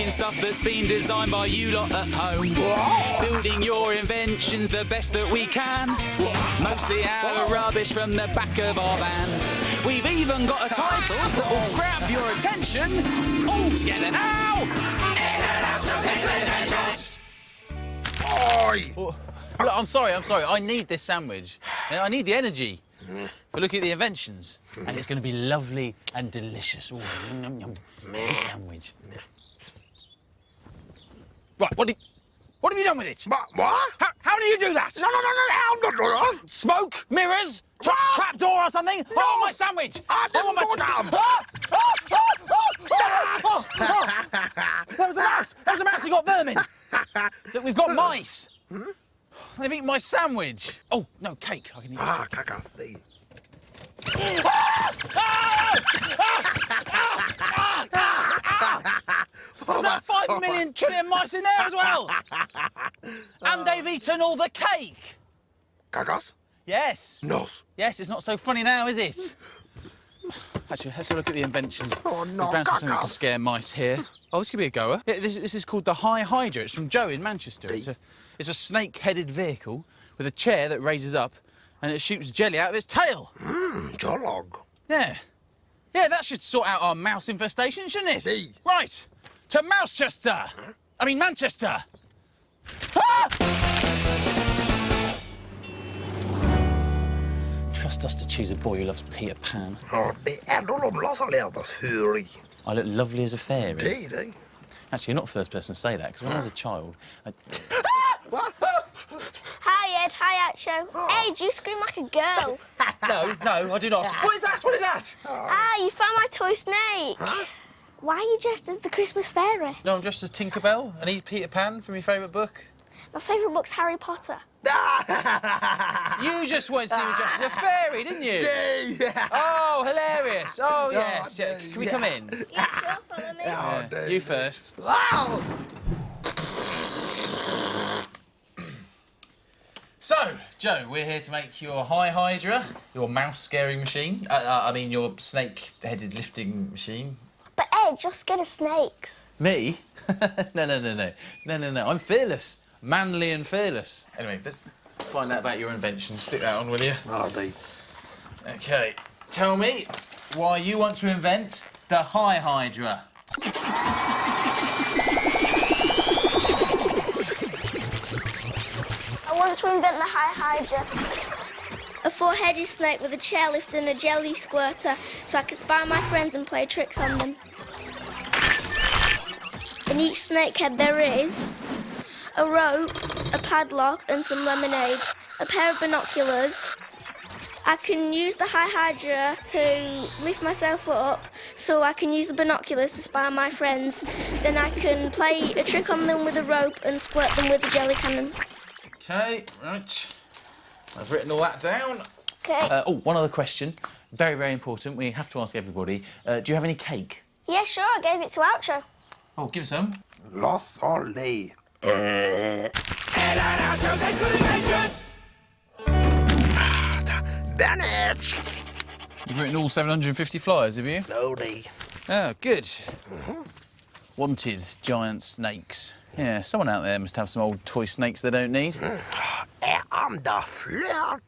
making stuff that's been designed by you lot at home. Building your inventions the best that we can. Mostly out of rubbish from the back of our van. We've even got a title that will grab your attention. All together now. In and out Inventions. Oi! Look, I'm sorry, I'm sorry. I need this sandwich. I need the energy for looking at the inventions. And it's going to be lovely and delicious. Ooh, yum, yum. This sandwich. Right, what did, what have you done with it? What? What? How, how do you do that? No, no, no, no, I'm not doing that. Smoke? Mirrors? Tra- No. trapdoor or something? Oh, my sandwich! I didn't want. Ah! Ah! Ah! Ah! Oh, oh. There was a mouse! There was a mouse! We got vermin! Look, we've got mice! They've eaten my sandwich! Oh, no, cake. I can eat. Ah. Mice in there as well! and they've eaten all the cake! Kakas? Yes. Nos. Yes, it's not so funny now, is it? Actually, let's have a look at the inventions. Oh, no, There's bound to be something that scare mice here. Oh, this could be a goer. Yeah, this, this is called the High Hydra. It's from Joe in Manchester. It's a, it's a snake-headed vehicle with a chair that raises up and it shoots jelly out of its tail. Mmm, jolog. Yeah. Yeah, that should sort out our mouse infestation, shouldn't it? Right. To Mousechester. I mean, Manchester. Ah! Trust us to choose a boy who loves Peter Pan. Ja, det är då de laserledas för i. I look lovely as a fairy. Det är. Actually, you're not the first person to say that, because when I was a child, I... Hi, Ed. Hi, Oucho. Ed, you scream like a girl. No, no, I do not. What is that? What is that? ah, you found my toy snake. Why are you dressed as the Christmas fairy? No, I'm dressed as Tinkerbell, and he's Peter Pan from your favourite book. My favourite book's Harry Potter. You just wanted to see me dressed as a fairy, didn't you? Yeah. Oh, hilarious. Oh, yes. Yeah. Can we come in? Yeah, sure, follow me. Ja, Yeah, You first. Wow! So, Joe, we're here to make your High Hydra, your mouse scaring machine. Uh, uh, I mean, your snake-headed lifting machine. But Ed, you're scared of snakes. Me? no, no, no, no. No, no, no. I'm fearless. Manly and fearless. Anyway, let's find out about your invention. Stick that on, will you? Ja, det. OK. Tell me why you want to invent the High Hydra. I want to invent the High Hydra. A four-headed snake with a chairlift and a jelly squirter so I can spy my friends and play tricks on them. In each snake head there is a rope, a padlock and some lemonade, a pair of binoculars. I can use the High Hydra to lift myself up so I can use the binoculars to spy my friends. Then I can play a trick on them with a rope and squirt them with a jelly cannon. OK, right. I've written all that down. Okay. Uh, oh, one other question. Very, very important. We have to ask everybody. Uh, do you have any cake? Yeah, sure, I gave it to Oucho. Oh, give us some. Los Olli. Bennett! You've written all 750 flyers, have you? No, det. Oh, good. Wanted giant snakes. Yeah, someone out there must have some old toy snakes they don't need. Är andra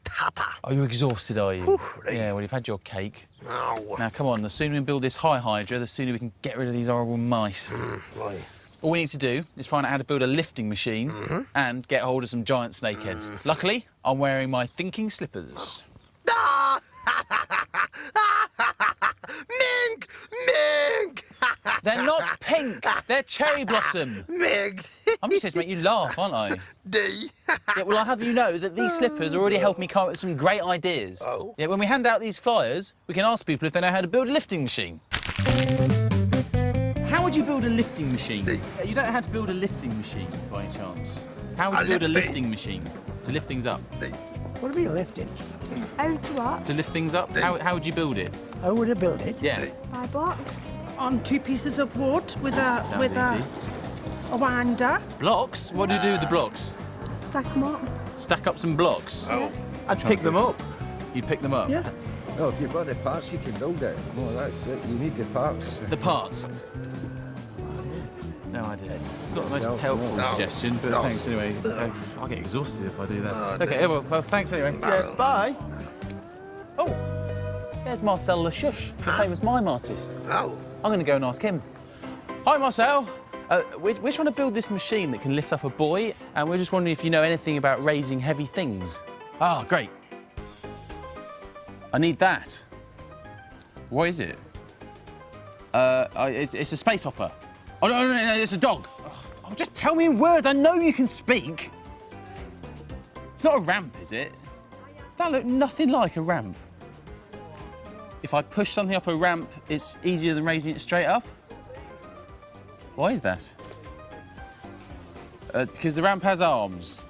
tapper. Are you exhausted, are you? Yeah, well, you've had your cake. No. Now, come on, the sooner we build this high hydra, the sooner we can get rid of these horrible mice. Right. All we need to do is find out how to build a lifting machine and get hold of some giant snakeheads. Luckily, I'm wearing my thinking slippers. Ah! Mink! Mink! They're not pink, they're cherry blossom. Mink! I'm just here to make you laugh, aren't I? D. Yeah, well, I'll have you know that these slippers already helped me come up with some great ideas. Oh. Yeah, when we hand out these flyers, we can ask people if they know how to build a lifting machine. How would you build a lifting machine? Yeah, You don't know how to build a lifting machine, by chance. How would you build a lifting- machine to lift things up? Dig! What do you mean lifting? How to what? To lift things up? How, how would you build it? How would I build it? Yeah. By blocks. on two pieces of wood with a Sounds with easy. a, a winder. Blocks? What do you do with the blocks? Stack them up. Stack up some blocks. Oh. I'd pick them up. You'd pick them up? Yeah. No, if you've got the parts, you can build it. No, that's it. You need the parts. The parts. No, no idea. It's not the most helpful No. suggestion, but No. thanks anyway. Uh, I'll get exhausted if I do that. No, okay, well, well, thanks anyway. Yeah, bye. Oh, there's Marcel Lashush, the famous mime artist. Oh, I'm going to go and ask him. Hi, Marcel. Uh, we're, we're trying to build this machine that can lift up a boy, and we're just wondering if you know anything about raising heavy things. Ah, great. I need that. What is it? Uh, uh, it's, it's a space hopper. Oh, no, no, no, no, it's a dog. Oh, just tell me in words. I know you can speak. It's not a ramp, is it? That looked nothing like a ramp. If I push something up a ramp, it's easier than raising it straight up? Why is that? Uh, because the ramp has arms.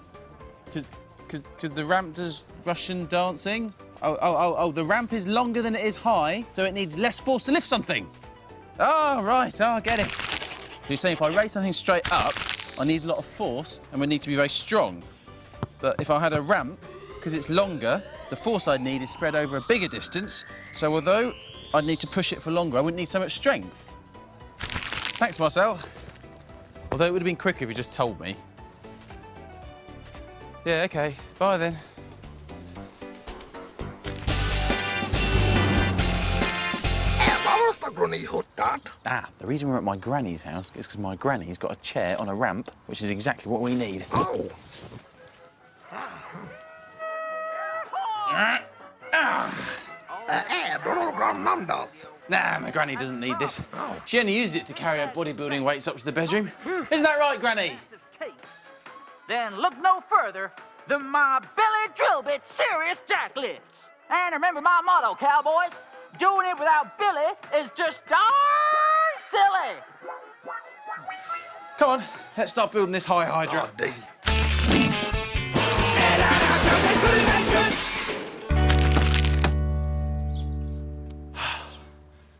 Because the ramp does Russian dancing. Oh, oh, oh, oh, the ramp is longer than it is high, so it needs less force to lift something. Oh, right, oh, I get it. So you're saying if I raise something straight up, I need a lot of force and would need to be very strong. But if I had a ramp, because it's longer, the force I'd need is spread over a bigger distance. So although I'd need to push it for longer, I wouldn't need so much strength. Thanks, Marcel. Although it would have been quicker if you just told me. Yeah, OK. Bye then. Vasta grunni huttat. Ah, the reason we're at my granny's house is because my granny's got a chair on a ramp, which is exactly what we need. Oh, eh, Drogon Nandas. Nah, my granny doesn't need this. She only uses it to carry her bodybuilding weights up to the bedroom. Isn't that right, Granny? Then look no further than my Billy Drillbit Serious Jack Lifts. And remember my motto, cowboys. Doing it without Billy is just darn silly. Come on, let's start building this high hydra. Oh, D.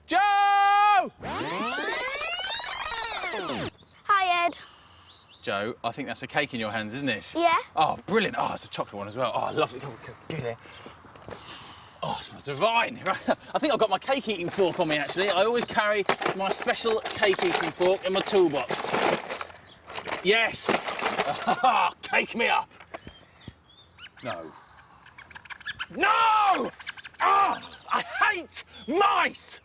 Joe! Hi, Ed. Joe, I think that's a cake in your hands, isn't it? Yeah? Oh, brilliant. Oh, it's a chocolate one as well. Oh, lovely. Come on, come on, Give it here. Oh, it smells divine. I think I've got my cake eating fork on me, actually. I always carry my special cake eating fork in my toolbox. Yes! cake me up! No. No! Ah, I hate mice!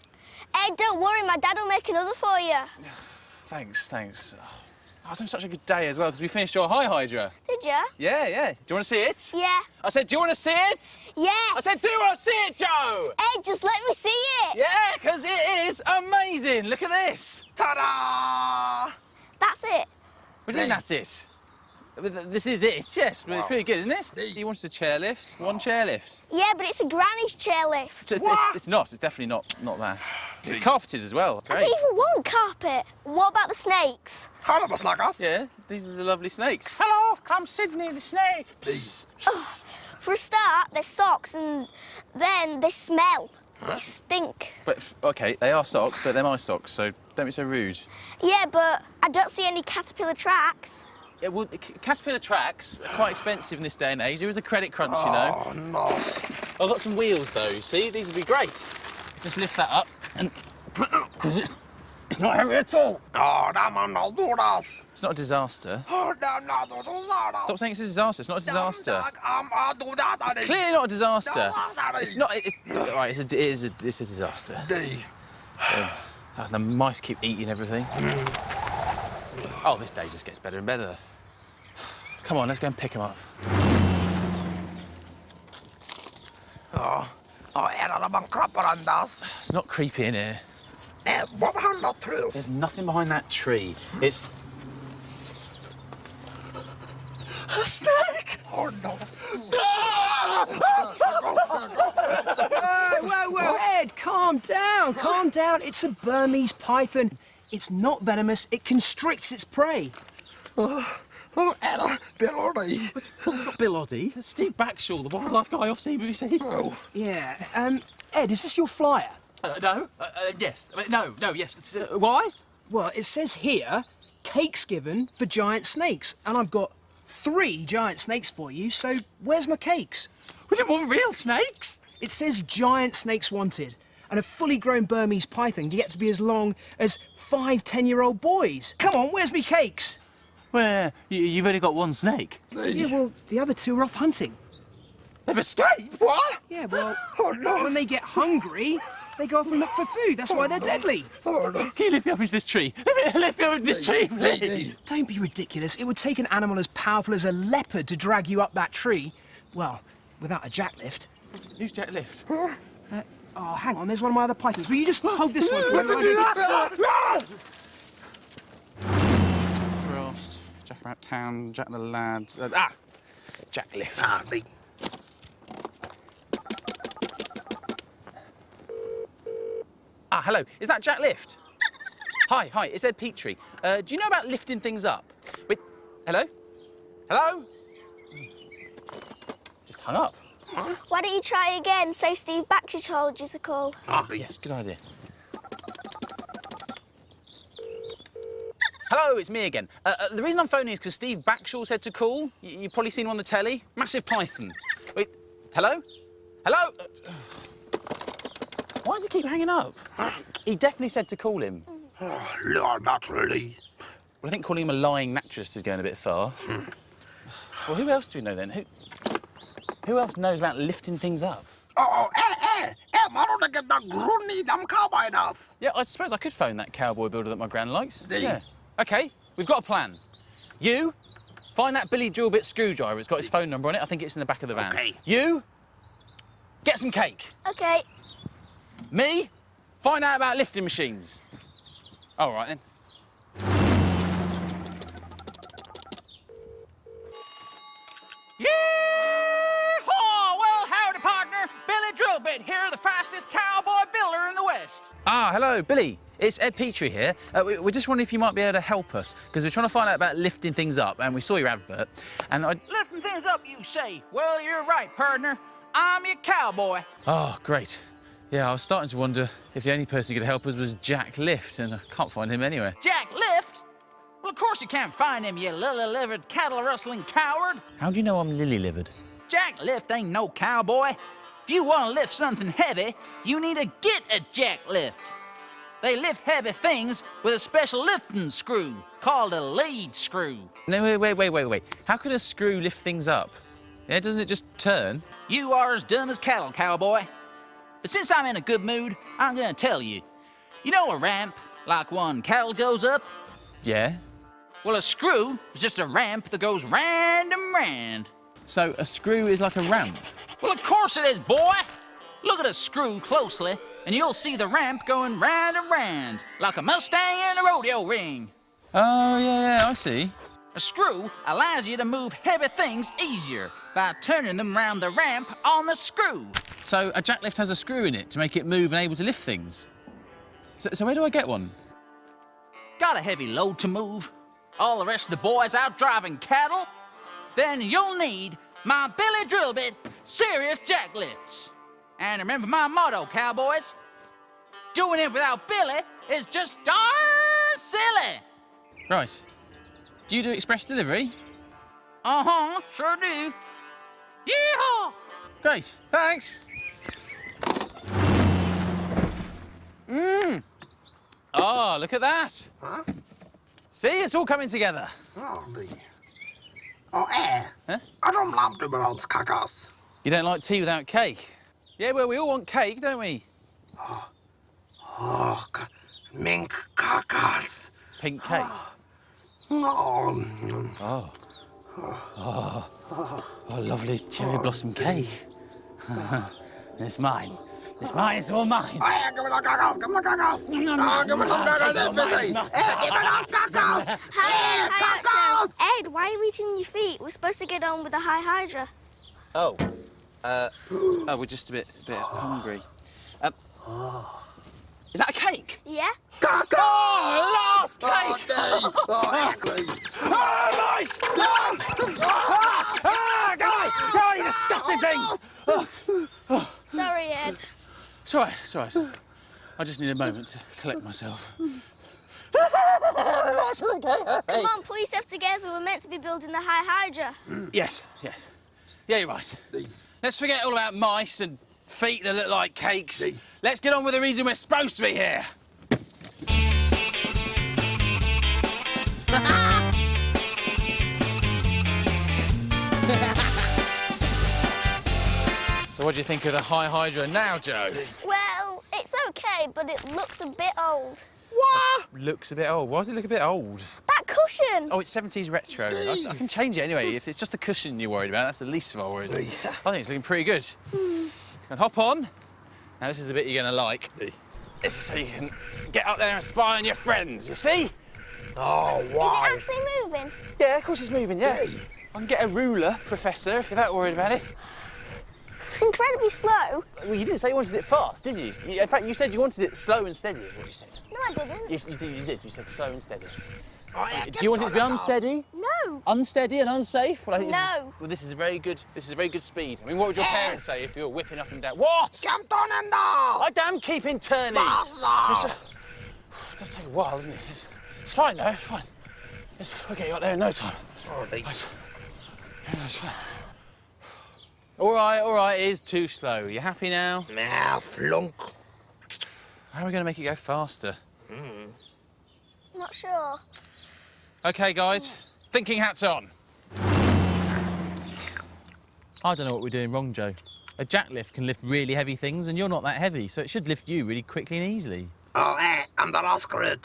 Ed, don't worry, my dad will make another for you. Thanks, thanks. Oh, I was having such a good day as well because we finished your high hydra. Did you? Yeah, yeah. Do you want to see it? Yeah. I said, do you want to see it? Yes. I said, do you want to see it, Joe? Ed, just let me see it. Yeah, because it is amazing. Look at this. Ta-da! That's it. What do you mean that's it? But th- This is it, yes. But it's really good, isn't it? He wants a chairlift. One chairlift. Yeah, but it's a granny's chairlift. It's, it's, it's, it's not. It's definitely not not that. It's carpeted as well. I don't even want carpet. What about the snakes? Hallo, snakas. Yeah, these are the lovely snakes. Hello, I'm Sydney the snake. For a start, they're socks, and then they smell. They stink. But okay, they are socks, but they're my socks, so don't be so rude. Yeah, but I don't see any caterpillar tracks. Yeah, well, Caterpillar tracks are quite expensive in this day and age. There is a credit crunch, you know. Oh, no. I've got some wheels though. you See, these would be great. Just lift that up and because it's it's not heavy at all. Oh, nämä on dudas. It's not a disaster. Oh, nämä on dudas. Stop saying it's a disaster. It's not a disaster. A. It's clearly not a disaster. It's not. It's right. It's a. It is a. It's a disaster. D. Oh, the mice keep eating everything. Oh, this day just gets better and better. Come on, let's go and pick him up. Oh, är det man klappar andas? It's not creepy in here. Eh, vad handlar trus? There's nothing behind that tree. It's a snake. Oh, no. Whoa, whoa, Ed, calm down, calm down. It's a Burmese python. It's not venomous, it constricts its prey. Oh, är Bill Oddie. Bill Oddie. It's Steve Backshall, the wildlife guy off CBBC. Oh, Yeah, um, Ed, is this your flyer? Uh, no. Uh, uh, yes. Uh, no. No. Yes. Uh, why? Well, it says here, cakes given for giant snakes, and I've got three giant snakes for you, so where's my cakes? We didn't want real snakes. It says giant snakes wanted, and a fully grown Burmese python can get to be as long as five 10 year old boys. Come on, where's me cakes? Well, you, you've only got one snake. Yeah, well, the other two are off hunting. They've escaped? What? Yeah, well, Oh, no. when they get hungry, they go off and look for food. That's why they're oh, deadly. Oh, no. Can you lift me up into this tree? Lift me, lift me up into this tree, please. Don't be ridiculous. It would take an animal as powerful as a leopard to drag you up that tree. Well, without a jacklift. Who's Jack Lift? Uh, Oh, hang on, there's one of my other pythons. Will you just hold this one for me? Let me while I do go get- that. Frost, Jack Rat Town, Jack the Lad. Uh, ah! Jack Lift. Ah, the- Ah, hello. Is that Jack Lift? hi, hi. It's Ed Petrie. Uh, do you know about lifting things up? Wait. Hello? Hello? Just hung up. Why don't you try again? Say Steve Backshall told you to call. Ah, yes. Good idea. Hello, it's me again. Uh, uh, the reason I'm phoning is because Steve Backshall said to call. Y- you've probably seen him on the telly. Massive python. Wait, hello? Hello? Uh, Why does he keep hanging up? He definitely said to call him. Oh, Lord, not. Well, I think calling him a lying naturalist is going a bit far. well, who else do we know then? Who, who else knows about lifting things up? Oh, oh, eh, eh, eh, mano de get the grunny dam cowboy das. Yeah, I suppose I could phone that cowboy builder that my gran likes. Do? Yeah. OK, we've got a plan. You, find that Billy Drillbit screwdriver. It's got his phone number on it. I think it's in the back of the van. OK. You, get some cake. Okay. Me, find out about lifting machines. All right, then. Yeehaw! Drillbit here, the fastest cowboy builder in the West. Ah, hello, Billy. It's Ed Petrie here. Uh, we, we're just wondering if you might be able to help us, because we're trying to find out about lifting things up, and we saw your advert, and I... Lifting things up, you say? Well, you're right, partner. I'm your cowboy. Oh, great. Yeah, I was starting to wonder if the only person who could help us was Jack Lift, and I can't find him anywhere. Jack Lift? Well, of course you can't find him, you lily-livered, cattle-rustling coward. How do you know I'm lily-livered? Jack Lift ain't no cowboy. If you want to lift something heavy, you need to get a Jack Lift. They lift heavy things with a special lifting screw called a lead screw. No, wait, wait, wait, wait, wait. How could a screw lift things up? Yeah, doesn't it just turn? You are as dumb as cattle, cowboy. But since I'm in a good mood, I'm gonna tell you. You know a ramp, like one cattle goes up? Yeah. Well, a screw is just a ramp that goes round and round. So a screw is like a ramp. Well, of course it is, boy. Look at a screw closely, and you'll see the ramp going round and round, like a Mustang in a rodeo ring. Oh, yeah, yeah, I see. A screw allows you to move heavy things easier by turning them round the ramp on the screw. So a jack lift has a screw in it to make it move and able to lift things. So, so where do I get one? Got a heavy load to move? All the rest of the boys out driving cattle? Then you'll need my Billy Drillbit serious jack lifts. And remember my motto, cowboys. Doing it without Billy is just darn silly. Right. Do you do express delivery? Uh-huh, sure do. Yeehaw! Great, thanks. Mmm. Oh, look at that. Huh? See, it's all coming together. Oh, the... Oh, eh. Huh? I don't love balance cacas. You don't like tea without cake? Yeah, well, we all want cake, don't we? Oh, ca- mink cacas. Pink cake. No. Oh. Oh. Oh, lovely cherry blossom cake. it's mine. It's mine, it's all mine. Eh, give me the cacas, give me the cacas. No, no, Oh, give me no, some no, cacas, it's all mine, everything. it's mine. Eh, give me the cacas. Hi, hi, cacas. Action. Ed, why are you eating your feet? We're supposed to get on with the high hydra. Oh. Uh, oh, we're just a bit, a bit hungry. Um, is that a cake? Yeah? Cacas. Oh, last cake! Oh, Dave. Oh, ugly. Oh, nice! Ah, ah, go away! Go away, you disgusting things! Sorry, Ed. It's all right, it's all right. I just need a moment to collect myself. Come on, pull yourself together. We're meant to be building the high hydra. Yes, yes. Yeah, you're right. Let's forget all about mice and feet that look like cakes. Let's get on with the reason we're supposed to be here. So what do you think of the high hydra now, Joe? Well, it's okay, but it looks a bit old. What? Looks a bit old. Why does it look a bit old? That cushion! Oh, it's 70s retro. I, I can change it anyway. If it's just the cushion you're worried about, that's the least of our worries. I think it's looking pretty good. Hmm. And hop on. Now, this is the bit you're going to like. This is so you can get up there and spy on your friends, you see? Oh, Is wow. it actually moving? Yeah, of course it's moving, yeah. I can get a ruler, Professor, if you're that worried about it. It's incredibly slow. Well, you didn't say you wanted it fast, did you? You- In fact, you said you wanted it slow and steady, is what you said. No, I didn't. You, you did, you did. You said slow and steady. Oh, Do you want it to be unsteady? No. Unsteady and unsafe? Well, I think this is- No. well, this is a very good. This is a very good speed. I mean, what would your parents say if you were whipping up and down? What? Come turning down. I damn keep keeping turning. Faster. It does take a while, doesn't it? It's, it's fine though. It's fine. It's, we'll get you up there in no time. Oh, they- It's, yeah, it's fine. All right, all right. It is too slow. You happy now? Now, flunk. How are we going to make it go faster? Not sure. Okay, guys. Thinking hats on. I don't know what we're doing wrong, Joe. A jack lift can lift really heavy things, and you're not that heavy, so it should lift you really quickly and easily. Oh, eh, I'm the rascal.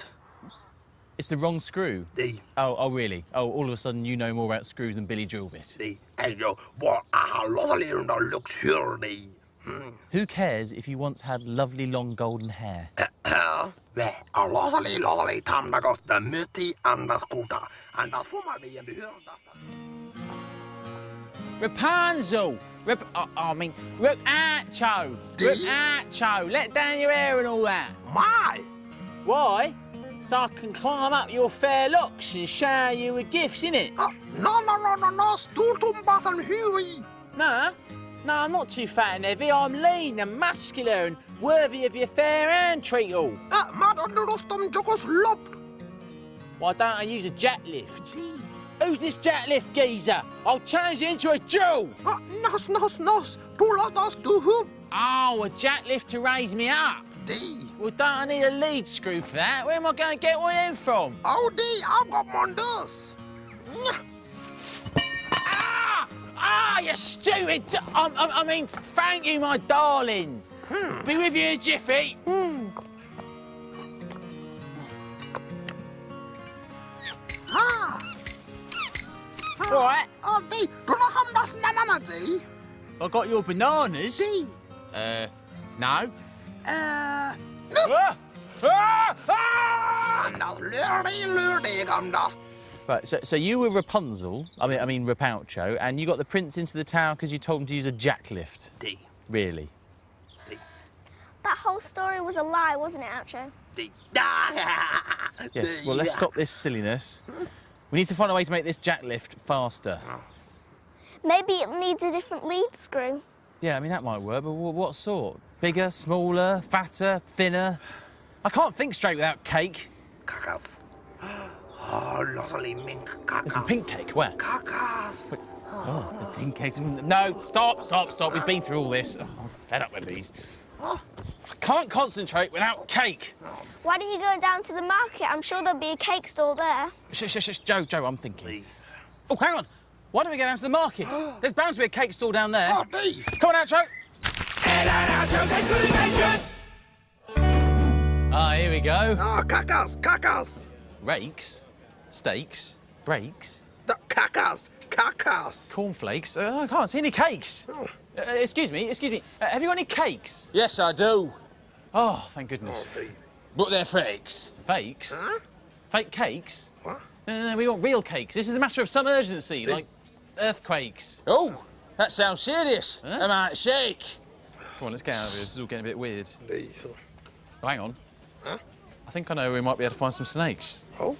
It's the wrong screw. The, Oh, oh, really? Oh, all of a sudden you know more about screws than Billy Drillbit. the, and you, what a lovely and luxury. Hmm. Who cares if you once had lovely long golden hair? Uh, uh det är lovely, lovely time that goes the mutti and the scooter. And the formerly and the Rapunzel! Rap oh, I mean, Rapacho! Rapacho! Let down your hair and all that. My! Why? So I can climb up your fair locks and shower you with gifts, innit? Uh, no, no, no, no, no, Stortumpas and Huey. No, no, I'm not too fat and heavy. I'm lean and muscular and worthy of your fair hand treacle. Uh, mad under us, Rostom Jokos Lop. Why don't I use a jack lift? Who's this jack lift geezer? I'll change it into a Jew! Uh, nos, nos, nos, pull out us to hoop. Oh, a jack lift to raise me up. D. Well, don't I need a lead screw for that? Where am I going to get one them from? Oh, D, I've got Mondas. Ah! Ah, you stupid! i mean, thank you, my darling. Be with you in a jiffy. Ah. Right, Oh, D, do not have das nanana, D. I got your bananas. D. Uh, no. Uh, Ah! Ah! Ah! and das lurdy, lurdy, gum das. Right, so, so you were Rapunzel, I mean, I mean Rapaucho, and you got the prince into the tower because you told him to use a jack lift. D. Really? D. That whole story was a lie, wasn't it, Oucho? D. Yes, well, let's stop this silliness. We need to find a way to make this jack lift faster. Maybe it needs a different lead screw. Yeah, I mean, that might work, but what sort? Bigger, smaller, fatter, thinner? I can't think straight without cake. Kakas. Oh, lovely mink kakas. There's some pink cake, where? Kakas. Oh, the pink cake. No, stop, stop, stop. We've been through all this. Oh, I'm fed up with these. I can't concentrate without cake. Why don't you go down to the market? I'm sure there'll be a cake stall there. Shush, shush, shush. Joe, Joe, I'm thinking. Oh, hang on. Why don't we go down to the market? There's bound to be a cake stall down there. Oh, D. Come on out, Joe. Ah, here we go. Oh, kakas, kakas. Rakes, steaks, breaks, The kakas, kakas. cornflakes. Uh, I can't see any cakes. Uh, excuse me, excuse me. Uh, have you got any cakes? Yes, I do. Oh, thank goodness. But they're fakes. Fakes? Huh? Fake cakes? What? No, no, no, we want real cakes. This is a matter of some urgency, like earthquakes. Oh, that sounds serious. Huh? I might shake. Come on, let's get out of here. This is all getting a bit weird. D. Oh, hang on. Huh? I think I know where we might be able to find some snakes. Oh.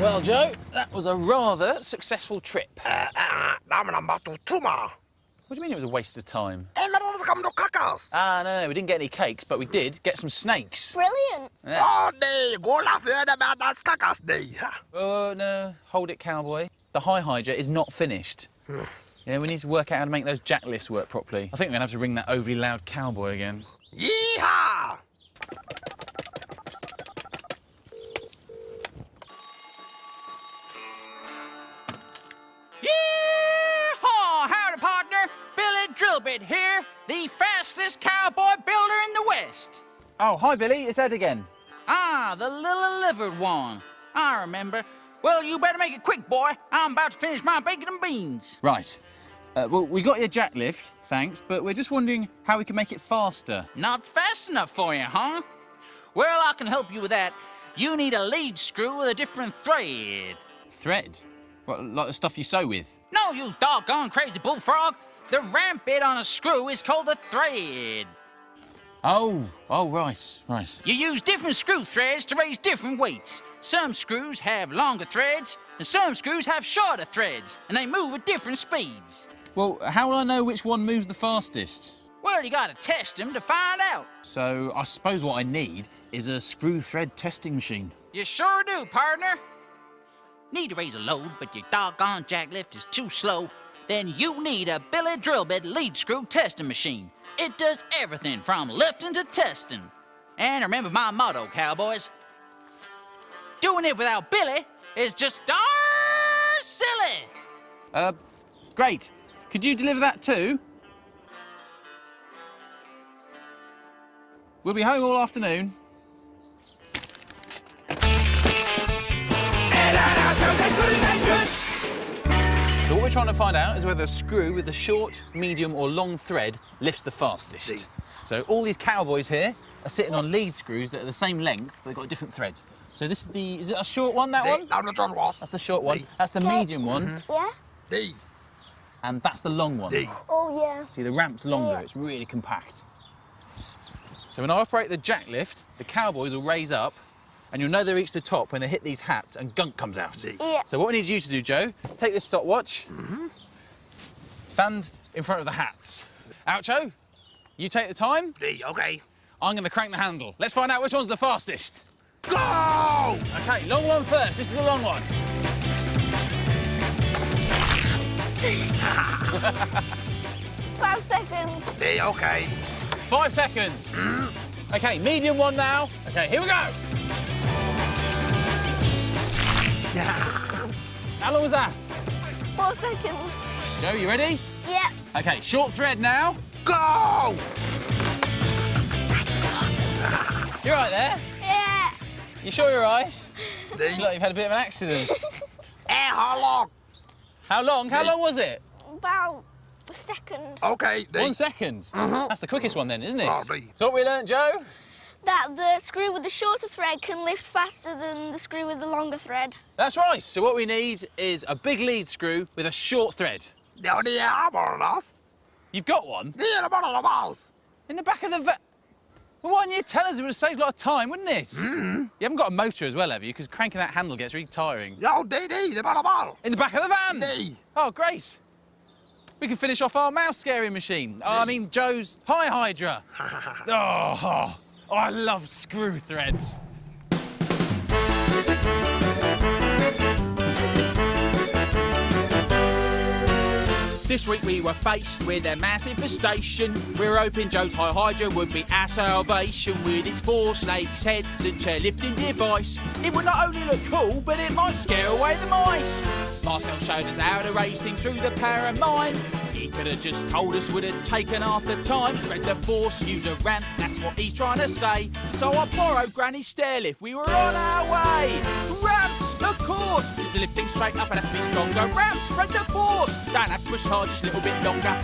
Well, Joe, that was a rather successful trip. Uh, uh, damn. What do you mean it was a waste of time? Come to kakas. Ah, no, no, we didn't get any cakes, but we did get some snakes. Brilliant. Oh, D. Go la about das kakas, D. Oh, no, hold it, cowboy. The high hydra is not finished. Yeah, we need to work out how to make those jack lifts work properly. I think we're gonna have to ring that overly loud cowboy again. Yeehaw! Yeehaw! Howdy, partner. Billy Drillbit here, the fastest cowboy builder in the West. Oh, hi, Billy. It's Ed again. Ah, the little livered one. I remember. Well, you better make it quick, boy. I'm about to finish my bacon and beans. Right. Uh, well, we got your jack lift, thanks, but we're just wondering how we can make it faster. Not fast enough for you, huh? Well, I can help you with that. You need a lead screw with a different thread. Thread? What, like the stuff you sew with? No, you doggone crazy bullfrog. The ramp bit on a screw is called a thread. Oh, oh, right, right. You use different screw threads to raise different weights. Some screws have longer threads, and some screws have shorter threads, and they move at different speeds. Well, how will I know which one moves the fastest? Well, you gotta test them to find out. So, I suppose what I need is a screw thread testing machine. You sure do, partner. Need to raise a load, but your doggone jack lift is too slow. Then you need a Billy Drill Bit lead screw testing machine. It does everything from lifting to testing. And remember my motto, cowboys. Doing it without Billy is just darn silly. Uh, great. Could you deliver that too? We'll be home all afternoon. We're trying to find out is whether a screw with a short, medium or long thread lifts the fastest. So all these cowboys here are sitting on lead screws that are the same length, but they've got different threads. So this is the, is it a short one, that one? Down the John That's the short one. That's the medium one, Yeah? D. and that's the long one. D. Oh, yeah. See, the ramp's longer, it's really compact. So when I operate the jack lift, the cowboys will raise up, and you'll know they reach the top when they hit these hats and gunk comes out. Yeah. So what we need you to do, Joe, take this stopwatch, Hmm. stand in front of the hats. Oucho, you take the time, D, okay. I'm going to crank the handle. Let's find out which one's the fastest. Go! Okay, long one first, this is the long one. Five seconds. D, okay. Five seconds. Okay, medium one now. Okay, here we go. How long was that? Four seconds. Joe, you ready? Yeah. Okay, short thread now. Go! You're right there. Yeah. You sure you're right? D. Look like you've had a bit of an accident. Eh, how long? How long? How long was it? About a second. Okay, D. One second. That's the quickest one then, isn't it? Probably. So what we learnt, Joe? That the screw with the shorter thread can lift faster than the screw with the longer thread. That's right. So what we need is a big lead screw with a short thread. No, D, I'm on enough. You've got one D, I'm on the mouth. in the back of the va- Well, why didn't you tell us? It would have saved a lot of time, wouldn't it? Mm-hmm. You haven't got a motor as well, have you? Because cranking that handle gets really tiring. No, D, D, the bottle bottle. In the back of the van? D. Oh, great. We can finish off our mouse scaring machine. Oh, I mean, Joe's High Hydra. oh, oh, I love screw threads. This week we were faced with a massive infestation. We are hoping Joe's High Hydra would be our salvation with its four snakes' heads and chair-lifting device. It would not only look cool, but it might scare away the mice. Marcel showed us how to raise things through the power of mind. Could have just told us would have taken half the time. Spread the force, use a ramp, that's what he's trying to say. So I borrowed Granny's stair lift, we were on our way. Ramps, of course, just to lift things straight up and have to be stronger. Ramps, spread the force, don't have to push hard, just a little bit longer.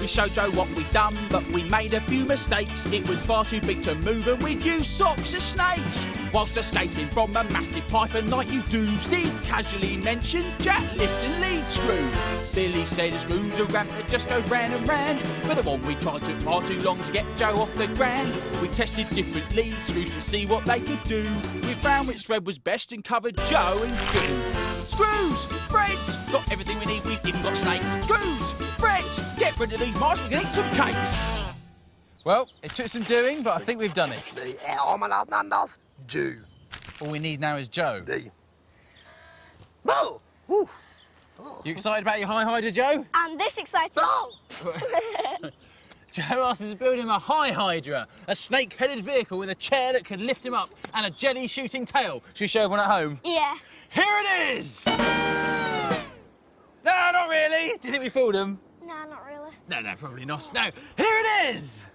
We showed Joe what we'd done, but we made a few mistakes. It was far too big to move, and we'd use socks as snakes. Whilst escaping from a massive python like you do, Steve casually mentioned jack lift and lead screw. Billy said a screw's a ramp that just goes round and round. But the one we tried took far too long to get Joe off the ground. We tested different lead screws to see what they could do. We found which thread was best and covered Joe and goo. Screws, threads, got everything we need. We've even got snakes. Screws, threads, get rid of these mice. We can eat some cakes. Well, it took some doing, but I think we've done it. D, är man att andas? Jew. All we need now is Joe. The. No! You excited about your high hydra, Joe? I'm this excited. No! Joe asked us to build him a high hydra, a snake-headed vehicle with a chair that can lift him up and a jelly-shooting tail. Should we show everyone at home? Yeah. Here it is! No, not really. Do you think we fooled him? No, not really. No, no, probably not. No, here it is!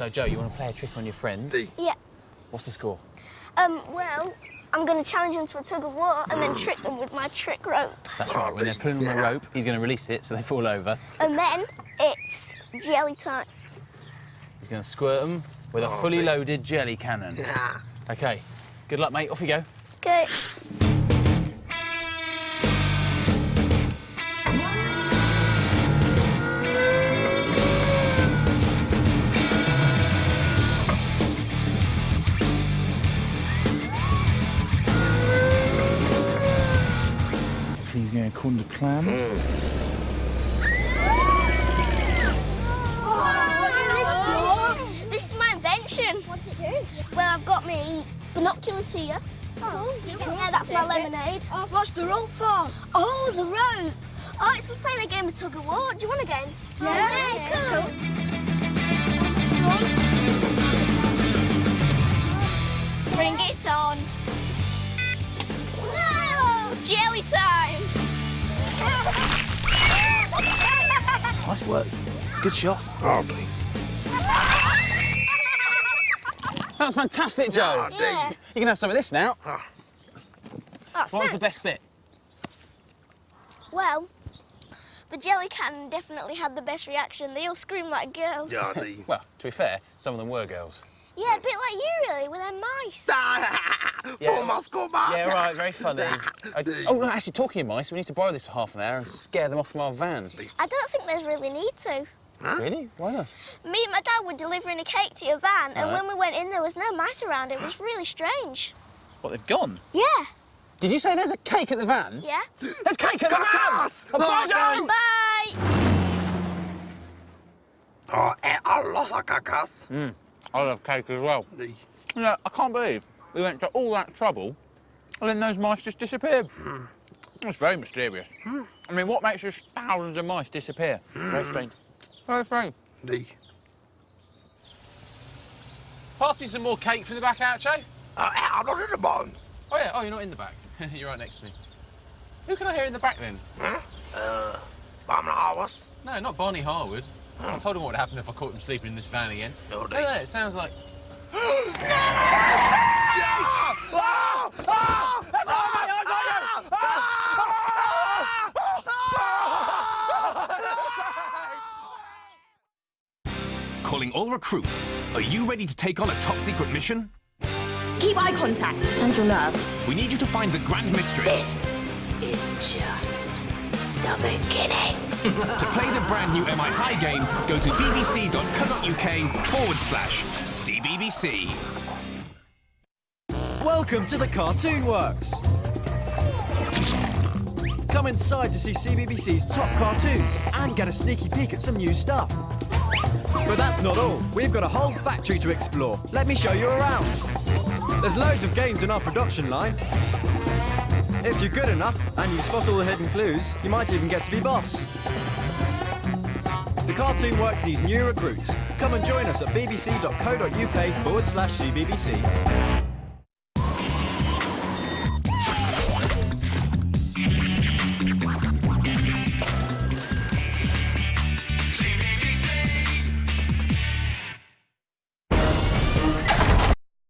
So, Joe, you want to play a trick on your friends? Yeah. What's the score? Um, well, I'm going to challenge them to a tug of war and then trick them with my trick rope. That's right, when they're pulling on the rope, he's going to release it so they fall over. And then it's jelly time. He's going to squirt them with a fully loaded jelly cannon. Yeah. OK, good luck, mate. Off you go. Okay. Plan. What's this? This is my invention. What does it do? Well, I've got me binoculars here. Oh, yeah, that's my lemonade. What's the rope for? Oh, the rope. Oh, it's for playing a game of tug of war. Do you want a game? Yeah. cool. Bring it on. No! Jelly time! Nice work. Good shot. Oh, the. That was fantastic, Joe. Yeah, Yeah. You can have some of this now. Oh, What was the best bit? Well, the jelly cannon definitely had the best reaction. They all screamed like girls. Yeah. Well, to be fair, some of them were girls. Yeah, a bit like you, really, with them mice. For Moscow, man. Yeah, right, very funny. I- oh, no, actually, talking of mice, we need to borrow this for half an hour and scare them off from our van. I don't think there's really need to. Really? Why not? Me and my dad were delivering a cake to your van, and Right. when we went in, there was no mice around. It was really strange. What, they've gone? Yeah. Did you say there's a cake at the van? Yeah. There's cake at the van! Cacas! A Joe! Bye. Oh, eh, a lot of cacas. I love cake as well. The. You know, I can't believe we went to all that trouble and then those mice just disappeared. It's very mysterious. I mean, what makes just thousands of mice disappear? Very strange. Very strange. The. Pass me some more cake from the back, Oucho. Uh, eh, I'm not in the bonds. Oh, yeah. Oh, you're not in the back. you're right next to me. Who can I hear in the back, then? Huh? Uh, Bam Harvest. No, not Barney Harwood. I told him what would happen if I caught him sleeping in this van again. No, No, they- no, it sounds like... Calling all recruits. Are you ready to take on a top secret mission? Keep eye contact and your nerve. We need you to find the Grand Mistress. This Is just the beginning. To play the brand new MI High game, go to bbc.co.uk forward slash CBBC. Welcome to the Cartoon Works. Come inside to see CBBC's top cartoons and get a sneaky peek at some new stuff. But that's not all. We've got a whole factory to explore. Let me show you around. There's loads of games in our production line. If you're good enough and you spot all the hidden clues, you might even get to be boss. The Cartoon Works these new recruits. Come and join us at bbc.co.uk forward slash CBBC.